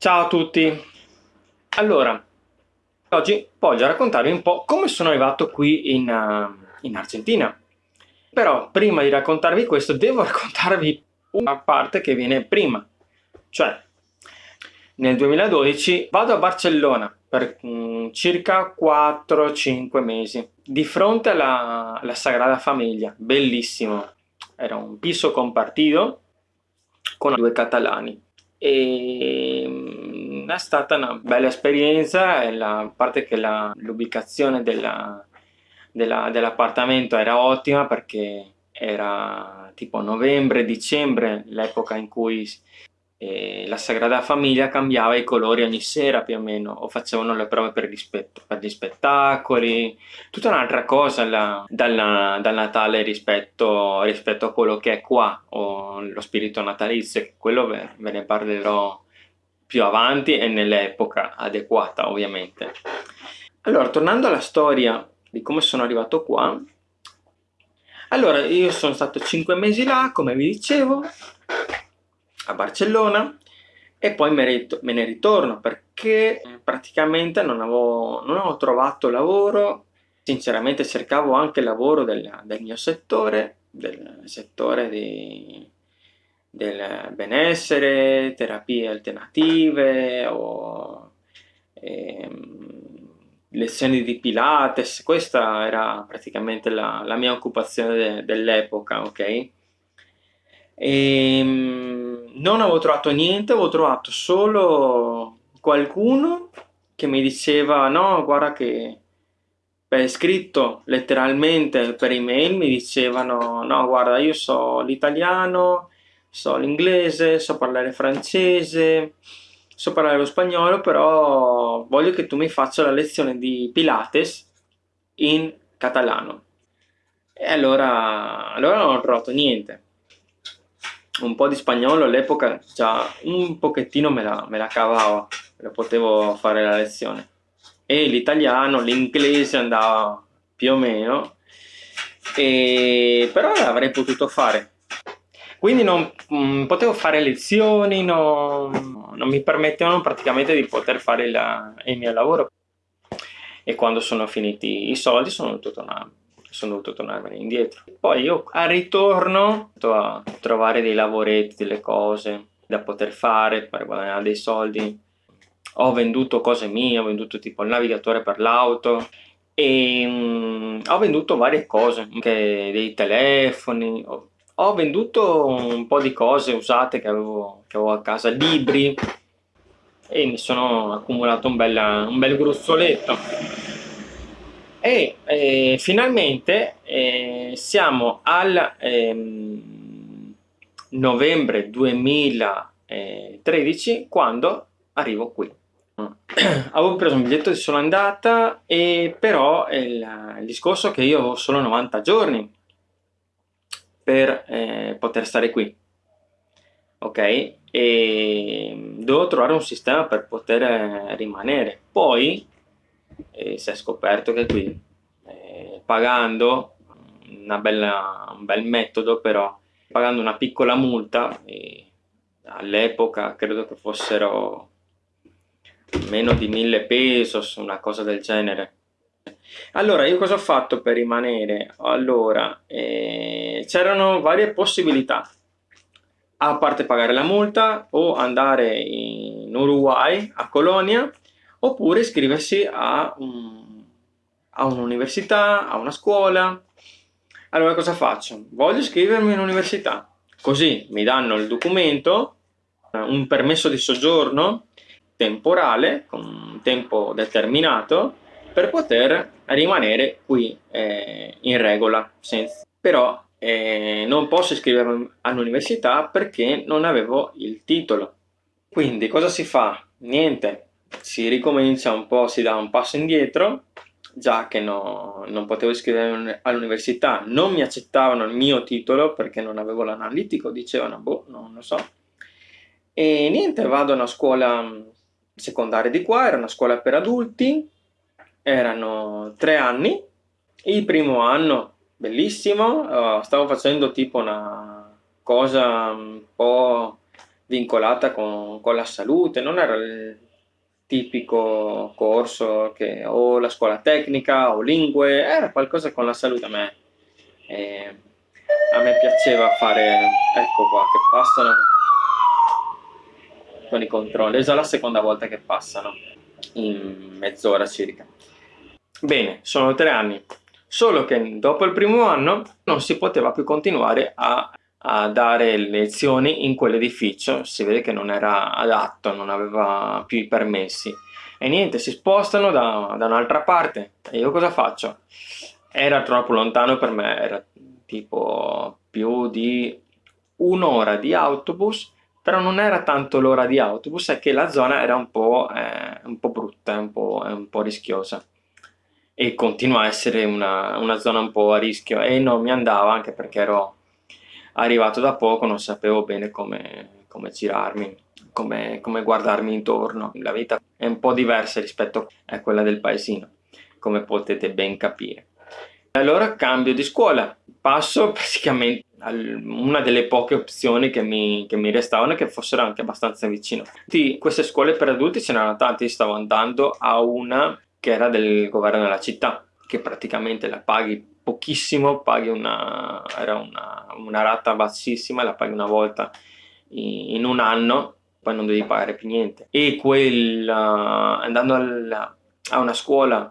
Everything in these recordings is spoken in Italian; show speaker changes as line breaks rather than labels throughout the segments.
Ciao a tutti! Allora, oggi voglio raccontarvi un po' come sono arrivato qui in, uh, in Argentina. Però prima di raccontarvi questo devo raccontarvi una parte che viene prima. Cioè, nel 2012 vado a Barcellona per um, circa 4-5 mesi di fronte alla, alla Sagrada Famiglia, bellissimo. Era un piso compartido con due catalani e mm, è stata una bella esperienza, a parte che l'ubicazione dell'appartamento dell era ottima perché era tipo novembre, dicembre, l'epoca in cui e la Sagrada Famiglia cambiava i colori ogni sera più o meno o facevano le prove per, per gli spettacoli. Tutta un'altra cosa la, dal, dal, Natale rispetto, rispetto, a quello che è qua o lo spirito natalizio quello ve, ve ne parlerò più avanti e nell'epoca adeguata ovviamente. Allora tornando alla storia di come sono arrivato qua. Allora io sono stato 5 mesi là come vi dicevo a Barcellona e poi me, ne ritorno perché praticamente non avevo, non avevo trovato lavoro, sinceramente cercavo anche lavoro del, del mio settore, del settore di, del benessere, terapie alternative o ehm, lezioni di Pilates, questa era praticamente la, la mia occupazione de, dell'epoca, ok? E, ehm, non avevo trovato niente, avevo trovato solo qualcuno che mi diceva no, guarda che per scritto letteralmente per email mi dicevano no, guarda io so l'italiano, so l'inglese, so parlare francese, so parlare lo spagnolo, però voglio che tu mi faccia la lezione di Pilates in catalano. E allora, allora non ho trovato niente un po' di spagnolo all'epoca già un pochettino me la, me la cavavo, lo potevo fare la lezione. E l'italiano, l'inglese andava più o meno, e, però l'avrei potuto fare. Quindi non mh, mm, potevo fare lezioni, non, non, mi permettevano praticamente di poter fare la, il mio lavoro. E quando sono finiti i soldi sono dovuto tornare sono dovuto tornarmene indietro. Poi io al ritorno a trovare dei lavoretti, delle cose da poter fare per guadagnare dei soldi. Ho venduto cose mie, ho venduto tipo il navigatore per l'auto e um, ho venduto varie cose, anche dei telefoni, ho, ho, venduto un po' di cose usate che avevo, che avevo a casa, libri e mi sono accumulato un bel, un bel gruzzoletto e eh, finalmente eh, siamo al ehm, novembre 2013 quando arrivo qui. Avevo preso un biglietto di sola andata e però il, il discorso è che io ho solo 90 giorni per eh, poter stare qui ok? E devo trovare un sistema per poter eh, rimanere. Poi e si è scoperto che qui eh, pagando bella, un bel metodo però pagando una piccola multa all'epoca credo che fossero meno di mille pesos una cosa del genere. Allora io cosa ho fatto per rimanere? Allora eh, c'erano varie possibilità. A parte pagare la multa o andare in Uruguay a Colonia oppure iscriversi a, un, a un'università, a una scuola. Allora cosa faccio? Voglio iscrivermi in università, così mi danno il documento, un permesso di soggiorno temporale, con un tempo determinato, per poter rimanere qui eh, in regola. Senza... Però eh, non posso iscrivermi all'università perché non avevo il titolo. Quindi cosa si fa? Niente, si ricomincia un po', si dà un passo indietro, già che no, non potevo iscrivermi all'università, non mi accettavano il mio titolo perché non avevo l'analitico, dicevano, boh, non lo so. E niente, vado a una scuola secondaria di qua, era una scuola per adulti, erano tre anni, il primo anno bellissimo, uh, stavo facendo tipo una cosa un po' vincolata con, con la salute, non era il tipico corso che o la scuola tecnica o lingue, era qualcosa con la salute a me. E a me piaceva fare, ecco qua, che passano con i controlli, è già la seconda volta che passano, in mezz'ora circa. Bene, sono tre anni, solo che dopo il primo anno non si poteva più continuare a a dare lezioni in quell'edificio, si vede che non era adatto, non aveva più i permessi. E niente, si spostano da, da un'altra parte. E io cosa faccio? Era troppo lontano per me, era tipo più di un'ora di autobus, però non era tanto l'ora di autobus, è che la zona era un po', eh, un po brutta, un po', un po' rischiosa e continua a essere una, una, zona un po' a rischio e non mi andava anche perché ero arrivato da poco non sapevo bene come, come girarmi, come, come guardarmi intorno. La vita è un po' diversa rispetto a quella del paesino, come potete ben capire. Allora cambio di scuola, passo praticamente a una delle poche opzioni che mi, che mi restavano che fossero anche abbastanza vicino. Di queste scuole per adulti ce n'erano tante, stavo andando a una che era del governo della città, che praticamente la paghi pochissimo, paghi una, era una, una rata bassissima, la paghi una volta in, in, un anno, poi non devi pagare più niente. E quel, andando al, a una scuola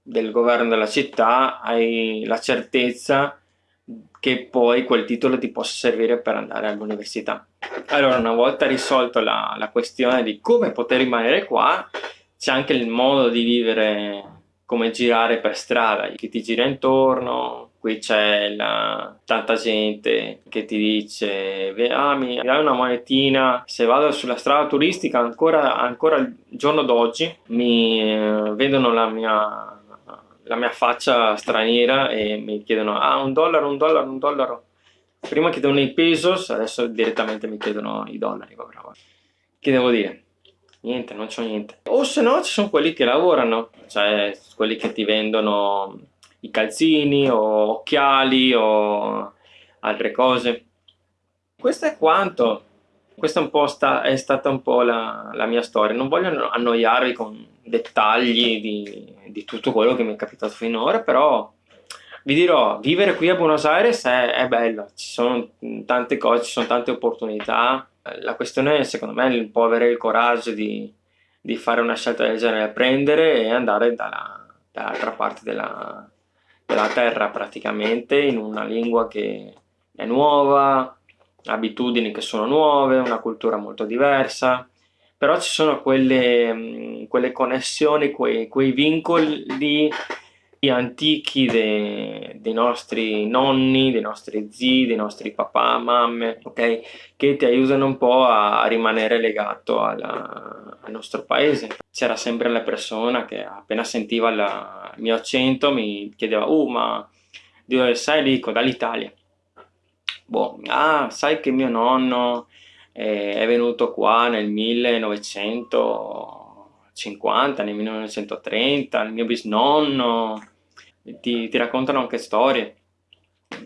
del governo della città hai la certezza che poi quel titolo ti possa servire per andare all'università. Allora, una volta risolto la, la questione di come poter rimanere qua, c'è anche il modo di vivere come girare per strada, chi ti gira intorno, qui c'è tanta gente che ti dice ah, mi dai una monetina, se vado sulla strada turistica ancora, ancora il giorno d'oggi mi eh, vedono la mia, la mia faccia straniera e mi chiedono ah un dollaro, un dollaro, un dollaro. Prima chiedono i pesos, adesso direttamente mi chiedono i dollari. Che devo dire? Niente, non c'ho niente. O se no ci sono quelli che lavorano, cioè quelli che ti vendono i calzini o occhiali o altre cose. Questo è quanto. Questa po' sta, è stata un po' la, la, mia storia. Non voglio annoiarvi con dettagli di, di, tutto quello che mi è capitato finora, però vi dirò, vivere qui a Buenos Aires è, è bello, ci sono tante cose, ci sono tante opportunità, la questione secondo me è un po' avere il coraggio di, di fare una scelta del genere, prendere e andare dalla, dall'altra parte della, della terra praticamente in una lingua che è nuova, abitudini che sono nuove, una cultura molto diversa, però ci sono quelle, quelle connessioni, quei, quei vincoli antichi de, dei nostri nonni, dei nostri zii, dei nostri papà, mamme, ok? Che ti aiutano un po' a rimanere legato alla, al nostro paese. C'era sempre la persona che appena sentiva la, il mio accento mi chiedeva, uh, ma di dove sei? Dico, dall'Italia. Boh, ah, sai che mio nonno eh, è venuto qua nel 1950, nel 1930, il mio bisnonno ti, ti raccontano anche storie,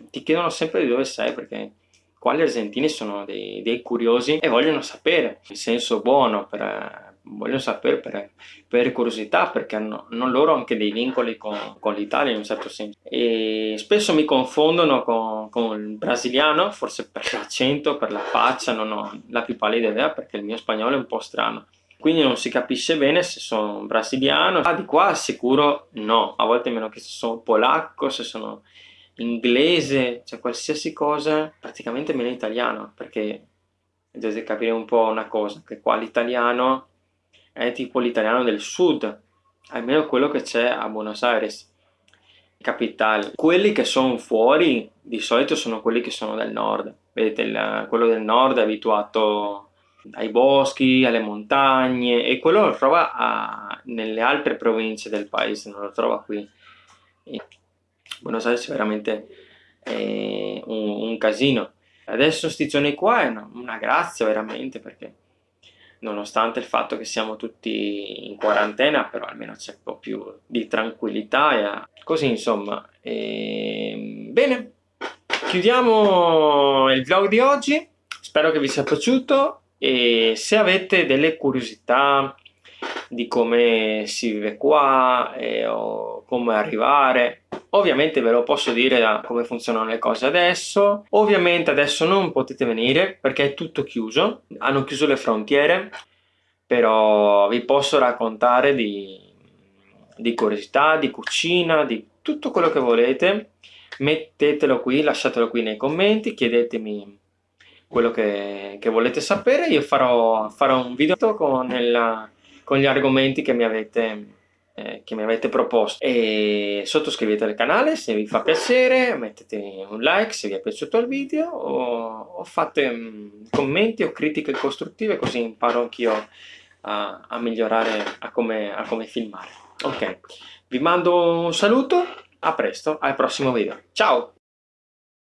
ti chiedono sempre di dove sei perché qua gli argentini sono dei, dei curiosi e vogliono sapere, in senso buono, per, vogliono sapere per, per curiosità perché hanno, hanno, loro anche dei vincoli con, con l'Italia in un certo senso. E spesso mi confondono con, con il brasiliano forse per l'accento, per la faccia non ho la più pallida idea perché il mio spagnolo è un po' strano quindi non si capisce bene se sono brasiliano. Ah, di qua sicuro no, a volte hanno chiesto se sono polacco, se sono inglese, cioè qualsiasi cosa, praticamente meno italiano, perché dovete capire un po' una cosa, che qua l'italiano è tipo l'italiano del sud, almeno quello che c'è a Buenos Aires, capitale. Quelli che sono fuori di solito sono quelli che sono del nord, vedete, il, quello del nord è abituato ai boschi, alle montagne e quello lo trova a, nelle altre province del paese, non lo trova qui. E Buenos Aires è veramente eh, un, un, casino. Adesso questi giorni qua è una, una, grazia veramente perché nonostante il fatto che siamo tutti in quarantena però almeno c'è un po' più di tranquillità e così insomma. E, bene, chiudiamo il vlog di oggi, spero che vi sia piaciuto e se avete delle curiosità di come si vive qua eh, o come arrivare ovviamente ve lo posso dire come funzionano le cose adesso. Ovviamente adesso non potete venire perché è tutto chiuso hanno chiuso le frontiere però vi posso raccontare di, di curiosità, di cucina, di tutto quello che volete. Mettetelo qui, lasciatelo qui nei commenti chiedetemi quello che, che volete sapere io farò, farò un video con il con gli argomenti che mi avete, eh, che mi avete proposto e sottoscrivete il canale se vi fa piacere, mettete un like se vi è piaciuto il video o, o fate um, commenti o critiche costruttive così imparo anch'io a, a, migliorare a come, a come filmare. Ok, vi mando un saluto, a presto, al prossimo video. Ciao!